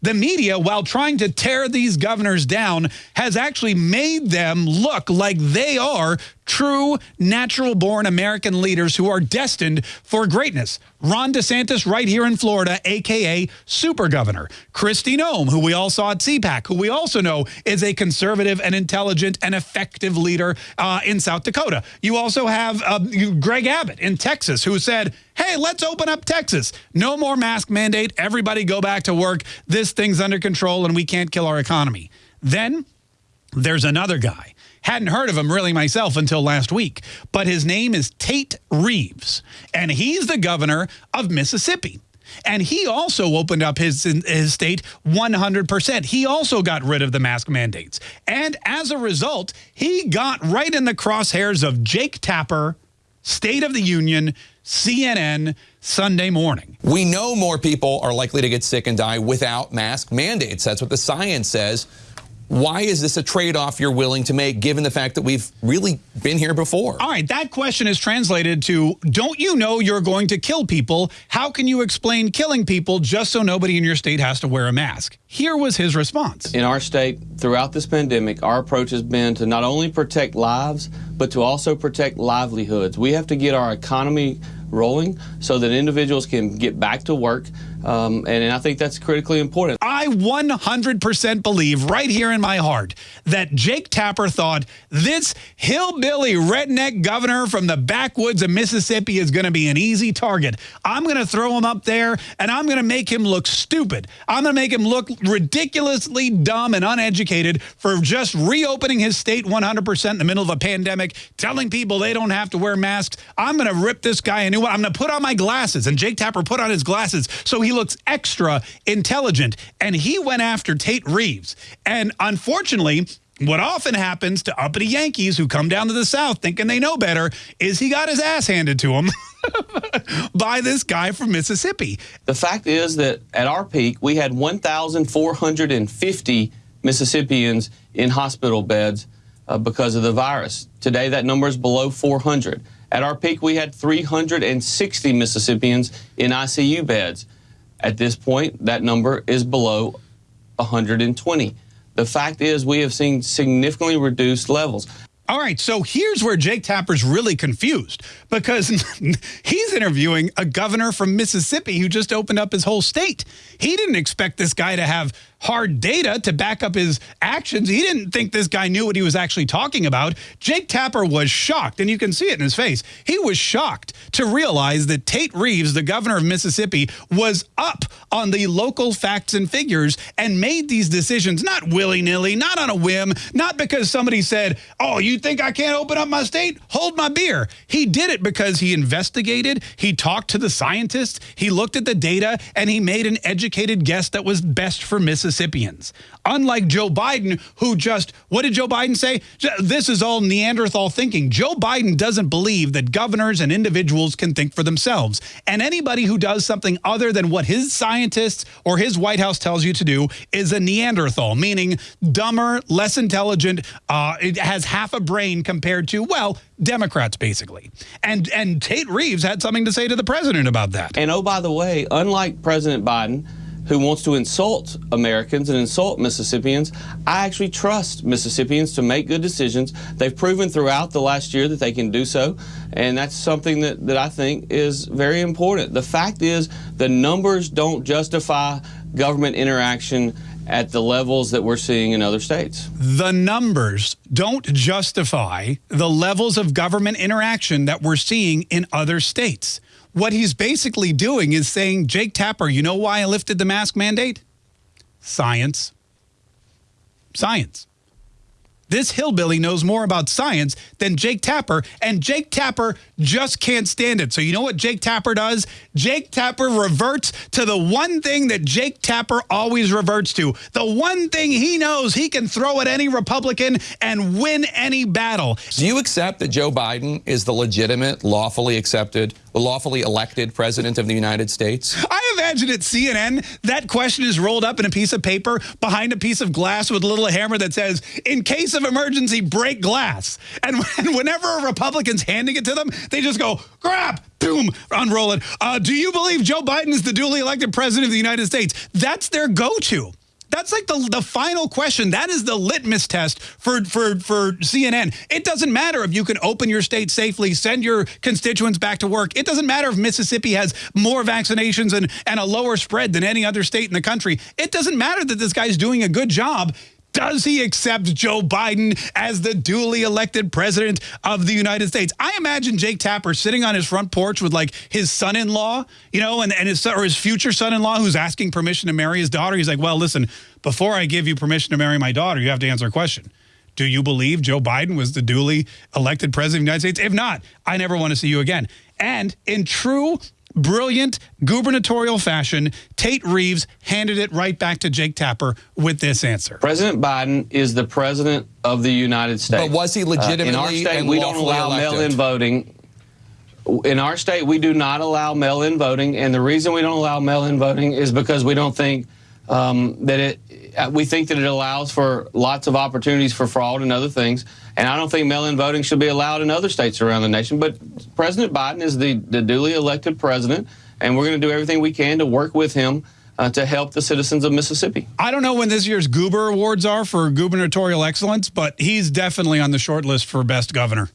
The media, while trying to tear these governors down, has actually made them look like they are true, natural born American leaders who are destined for greatness. Ron DeSantis, right here in Florida, AKA Super Governor. Kristi Noem, who we all saw at CPAC, who we also know is a conservative and intelligent and effective leader uh, in South Dakota. You also have uh, Greg Abbott in Texas, who said, hey, let's open up Texas. No more mask mandate. Everybody go back to work. This thing's under control and we can't kill our economy. Then there's another guy Hadn't heard of him really myself until last week, but his name is Tate Reeves, and he's the governor of Mississippi. And he also opened up his, his state 100%. He also got rid of the mask mandates. And as a result, he got right in the crosshairs of Jake Tapper, State of the Union, CNN, Sunday morning. We know more people are likely to get sick and die without mask mandates. That's what the science says. Why is this a trade-off you're willing to make given the fact that we've really been here before? All right, that question is translated to, don't you know you're going to kill people? How can you explain killing people just so nobody in your state has to wear a mask? Here was his response. In our state, throughout this pandemic, our approach has been to not only protect lives, but to also protect livelihoods. We have to get our economy rolling so that individuals can get back to work. Um, and, and I think that's critically important. I 100% believe right here in my heart that Jake Tapper thought this hillbilly redneck governor from the backwoods of Mississippi is going to be an easy target. I'm going to throw him up there and I'm going to make him look stupid. I'm going to make him look ridiculously dumb and uneducated for just reopening his state 100% in the middle of a pandemic, telling people they don't have to wear masks. I'm going to rip this guy a new one. I'm going to put on my glasses. And Jake Tapper put on his glasses so he looks extra intelligent. And he went after Tate Reeves. And unfortunately, what often happens to uppity Yankees who come down to the South thinking they know better is he got his ass handed to him by this guy from Mississippi. The fact is that at our peak, we had 1,450 Mississippians in hospital beds uh, because of the virus. Today, that number is below 400. At our peak, we had 360 Mississippians in ICU beds. At this point, that number is below 120. The fact is we have seen significantly reduced levels. All right, so here's where Jake Tapper's really confused because he's interviewing a governor from Mississippi who just opened up his whole state. He didn't expect this guy to have hard data to back up his actions. He didn't think this guy knew what he was actually talking about. Jake Tapper was shocked, and you can see it in his face. He was shocked to realize that Tate Reeves, the governor of Mississippi, was up on the local facts and figures and made these decisions not willy-nilly, not on a whim, not because somebody said, oh, you think I can't open up my state? Hold my beer. He did it because he investigated, he talked to the scientists, he looked at the data, and he made an educated guess that was best for Mississippi. Mississippians. Unlike Joe Biden, who just, what did Joe Biden say? This is all Neanderthal thinking. Joe Biden doesn't believe that governors and individuals can think for themselves. And anybody who does something other than what his scientists or his White House tells you to do is a Neanderthal, meaning dumber, less intelligent, uh, it has half a brain compared to, well, Democrats, basically. And, and Tate Reeves had something to say to the president about that. And oh, by the way, unlike President Biden, who wants to insult Americans and insult Mississippians. I actually trust Mississippians to make good decisions. They've proven throughout the last year that they can do so, and that's something that, that I think is very important. The fact is, the numbers don't justify government interaction at the levels that we're seeing in other states. The numbers don't justify the levels of government interaction that we're seeing in other states. What he's basically doing is saying, Jake Tapper, you know why I lifted the mask mandate? Science. Science. This hillbilly knows more about science than Jake Tapper, and Jake Tapper just can't stand it. So you know what Jake Tapper does? Jake Tapper reverts to the one thing that Jake Tapper always reverts to. The one thing he knows he can throw at any Republican and win any battle. Do you accept that Joe Biden is the legitimate, lawfully accepted lawfully elected president of the United States? I imagine at CNN, that question is rolled up in a piece of paper behind a piece of glass with a little hammer that says, in case of emergency, break glass. And, whenever a Republican's handing it to them, they just go, grab, boom, unroll it. Uh, do you believe Joe Biden is the duly elected president of the United States? That's their go-to. That's like the, the final question. That is the litmus test for, for, for CNN. It doesn't matter if you can open your state safely, send your constituents back to work. It doesn't matter if Mississippi has more vaccinations and, and a lower spread than any other state in the country. It doesn't matter that this guy's doing a good job. Does he accept Joe Biden as the duly elected president of the United States? I imagine Jake Tapper sitting on his front porch with like his son-in-law, you know, and, and his or his future son-in-law who's asking permission to marry his daughter. He's like, well, listen, before I give you permission to marry my daughter, you have to answer a question. Do you believe Joe Biden was the duly elected president of the United States? If not, I never want to see you again. And in true brilliant gubernatorial fashion, Tate Reeves handed it right back to Jake Tapper with this answer. President Biden is the president of the United States. But was he legitimately uh, in our state? and we don't allow elected? mail-in voting. In our state, we do not allow mail-in voting, and the reason we don't allow mail-in voting is because we don't think um, that it. uh, We think that it allows for lots of opportunities for fraud and other things, and I don't think mail-in voting should be allowed in other states around the nation. But President Biden is the, the duly elected president, and we're going to do everything we can to work with him uh, to help the citizens of Mississippi. I don't know when this year's Goober Awards are for gubernatorial excellence, but he's definitely on the short list for best governor.